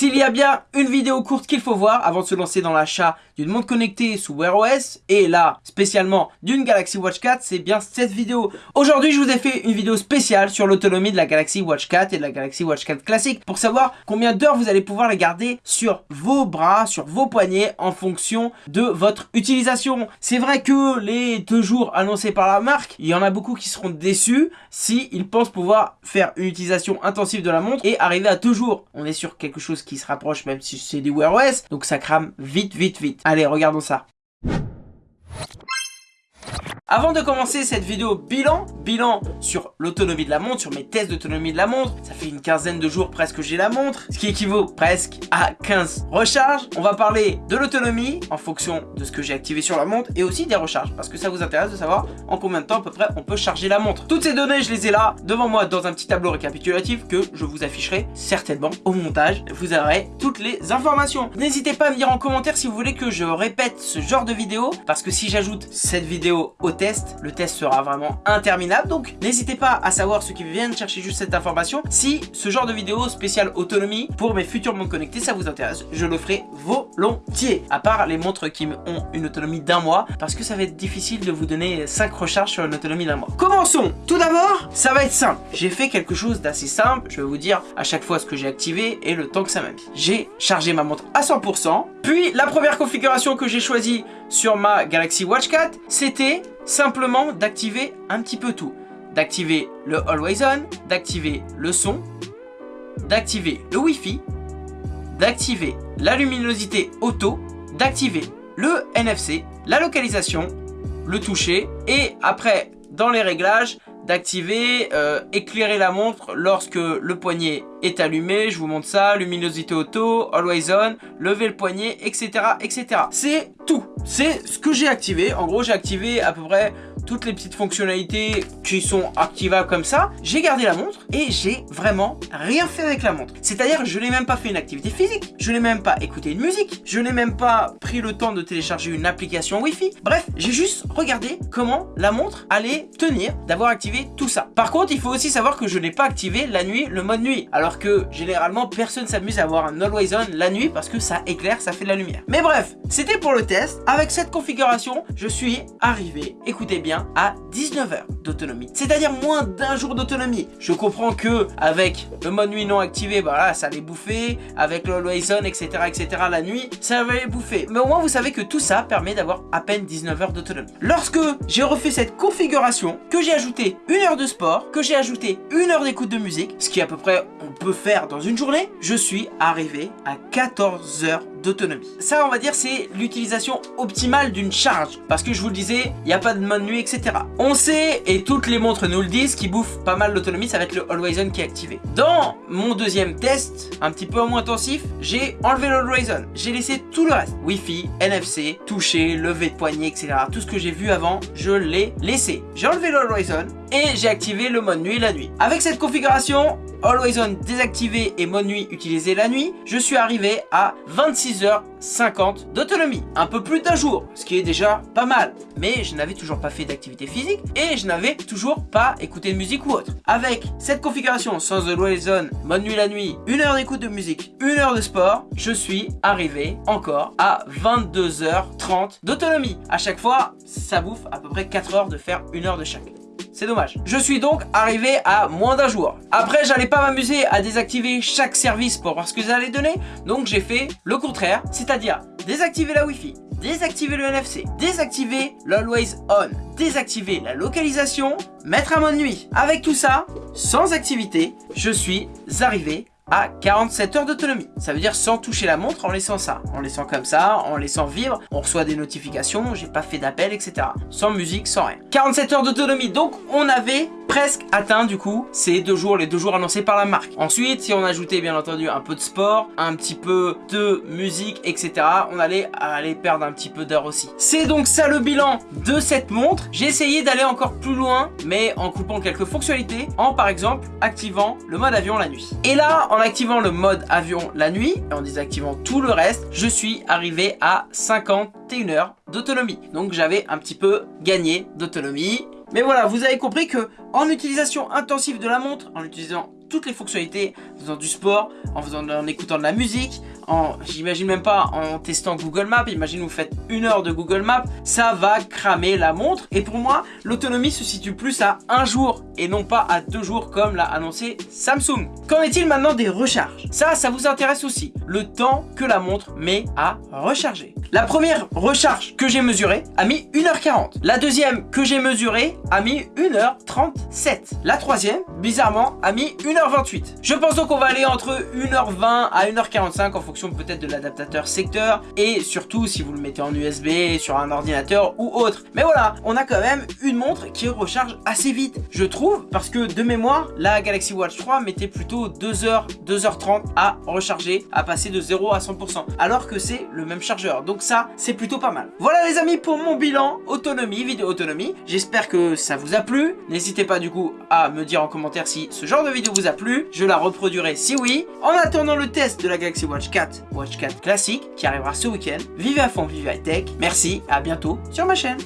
S'il y a bien une vidéo courte qu'il faut voir avant de se lancer dans l'achat d'une montre connectée sous Wear OS et là spécialement d'une Galaxy Watch 4, c'est bien cette vidéo. Aujourd'hui, je vous ai fait une vidéo spéciale sur l'autonomie de la Galaxy Watch 4 et de la Galaxy Watch 4 classique pour savoir combien d'heures vous allez pouvoir les garder sur vos bras, sur vos poignets en fonction de votre utilisation. C'est vrai que les deux jours annoncés par la marque, il y en a beaucoup qui seront déçus si ils pensent pouvoir faire une utilisation intensive de la montre et arriver à deux jours. On est sur quelque chose qui se rapproche même si c'est du Wear OS, donc ça crame vite, vite, vite. Allez, regardons ça. Avant de commencer cette vidéo bilan, bilan sur l'autonomie de la montre, sur mes tests d'autonomie de la montre, ça fait une quinzaine de jours presque que j'ai la montre, ce qui équivaut presque à 15 recharges. On va parler de l'autonomie en fonction de ce que j'ai activé sur la montre et aussi des recharges parce que ça vous intéresse de savoir en combien de temps à peu près on peut charger la montre. Toutes ces données, je les ai là devant moi dans un petit tableau récapitulatif que je vous afficherai certainement au montage. Vous aurez toutes les informations. N'hésitez pas à me dire en commentaire si vous voulez que je répète ce genre de vidéo parce que si j'ajoute cette vidéo au le test sera vraiment interminable. Donc n'hésitez pas à savoir ceux qui viennent chercher juste cette information. Si ce genre de vidéo spéciale autonomie pour mes futures montres connectées, ça vous intéresse, je le ferai volontiers. À part les montres qui ont une autonomie d'un mois, parce que ça va être difficile de vous donner 5 recharges sur une autonomie d'un mois. Commençons Tout d'abord, ça va être simple. J'ai fait quelque chose d'assez simple. Je vais vous dire à chaque fois ce que j'ai activé et le temps que ça m'a mis. J'ai chargé ma montre à 100%. Puis la première configuration que j'ai choisie sur ma Galaxy Watch 4, c'était simplement d'activer un petit peu tout. D'activer le Always On, d'activer le son, d'activer le Wi-Fi, d'activer la luminosité auto, d'activer le NFC, la localisation, le toucher et après dans les réglages d'activer euh, éclairer la montre lorsque le poignet est allumé, je vous montre ça, luminosité auto, always on, lever le poignet, etc. etc. C'est tout, c'est ce que j'ai activé, en gros j'ai activé à peu près toutes les petites fonctionnalités qui sont activables comme ça, j'ai gardé la montre et j'ai vraiment rien fait avec la montre. C'est-à-dire je n'ai même pas fait une activité physique, je n'ai même pas écouté une musique, je n'ai même pas pris le temps de télécharger une application Wi-Fi. Bref, j'ai juste regardé comment la montre allait tenir d'avoir activé tout ça. Par contre, il faut aussi savoir que je n'ai pas activé la nuit, le mode nuit. Alors que généralement, personne s'amuse à avoir un Always On la nuit parce que ça éclaire, ça fait de la lumière. Mais bref, c'était pour le test. Avec cette configuration, je suis arrivé, écoutez bien, à 19 heures d'autonomie. C'est-à-dire moins d'un jour d'autonomie. Je comprends que avec le mode nuit non activé, bah là, ça allait bouffer. Avec le Always On, etc., etc., la nuit, ça allait bouffer. Mais au moins, vous savez que tout ça permet d'avoir à peine 19 heures d'autonomie. Lorsque j'ai refait cette configuration, que j'ai ajouté une heure de sport, que j'ai ajouté une heure d'écoute de musique, ce qui à peu près on peut faire dans une journée, je suis arrivé à 14 heures d'autonomie. Ça, on va dire, c'est l'utilisation optimale d'une charge. Parce que je vous le disais, il n'y a pas de mode nuit, etc. On sait, et toutes les montres nous le disent, qui bouffe pas mal l'autonomie, ça va être le Always On qui est activé. Dans mon deuxième test, un petit peu moins intensif, j'ai enlevé le Always. J'ai laissé tout le reste. Wi-Fi, NFC, toucher, lever de poignet, etc. Tout ce que j'ai vu avant, je l'ai laissé. J'ai enlevé le et j'ai activé le mode nuit la nuit. Avec cette configuration, Always On désactivé et mode nuit utilisé la nuit, je suis arrivé à 26h50 d'autonomie. Un peu plus d'un jour, ce qui est déjà pas mal. Mais je n'avais toujours pas fait d'activité physique et je n'avais toujours pas écouté de musique ou autre. Avec cette configuration sans Always On, mode nuit la nuit, une heure d'écoute de musique, une heure de sport, je suis arrivé encore à 22h30 d'autonomie. À chaque fois, ça bouffe à peu près 4 heures de faire une heure de chaque. C'est dommage. Je suis donc arrivé à moins d'un jour. Après, j'allais pas m'amuser à désactiver chaque service pour voir ce que ça allait donner. Donc j'ai fait le contraire, c'est-à-dire désactiver la Wi-Fi, désactiver le NFC, désactiver l'Always On, désactiver la localisation, mettre un mode nuit. Avec tout ça, sans activité, je suis arrivé à 47 heures d'autonomie. Ça veut dire sans toucher la montre, en laissant ça. En laissant comme ça, en laissant vivre. On reçoit des notifications, j'ai pas fait d'appel, etc. Sans musique, sans rien. 47 heures d'autonomie, donc on avait presque atteint du coup ces deux jours, les deux jours annoncés par la marque. Ensuite, si on ajoutait bien entendu un peu de sport, un petit peu de musique, etc. On allait perdre un petit peu d'heures aussi. C'est donc ça le bilan de cette montre. J'ai essayé d'aller encore plus loin, mais en coupant quelques fonctionnalités, en par exemple activant le mode avion la nuit. Et là, en activant le mode avion la nuit, et en désactivant tout le reste, je suis arrivé à 51 heures d'autonomie. Donc j'avais un petit peu gagné d'autonomie. Mais voilà, vous avez compris que en utilisation intensive de la montre, en utilisant toutes les fonctionnalités, en faisant du sport, en, faisant, en écoutant de la musique, j'imagine même pas, en testant Google Maps, imagine vous faites une heure de Google Maps, ça va cramer la montre. Et pour moi, l'autonomie se situe plus à un jour et non pas à deux jours comme l'a annoncé Samsung. Qu'en est-il maintenant des recharges? Ça, ça vous intéresse aussi. Le temps que la montre met à recharger. La première recharge que j'ai mesurée a mis 1h40. La deuxième que j'ai mesurée a mis 1h37. La troisième, bizarrement, a mis 1h28. Je pense donc qu'on va aller entre 1h20 à 1h45 en fonction peut-être de l'adaptateur secteur et surtout si vous le mettez en USB sur un ordinateur ou autre. Mais voilà, on a quand même une montre qui recharge assez vite, je trouve, parce que de mémoire, la Galaxy Watch 3 mettait plutôt 2h, 2h30 à recharger, à passer de 0 à 100%, alors que c'est le même chargeur. Donc ça, c'est plutôt pas mal. Voilà les amis pour mon bilan autonomie, vidéo autonomie. J'espère que ça vous a plu. N'hésitez pas du coup à me dire en commentaire si ce genre de vidéo vous a plu. Je la reproduirai si oui. En attendant le test de la Galaxy Watch 4, Watch 4 classique, qui arrivera ce week-end. Vivez à fond, vivez high tech. Merci, à bientôt sur ma chaîne.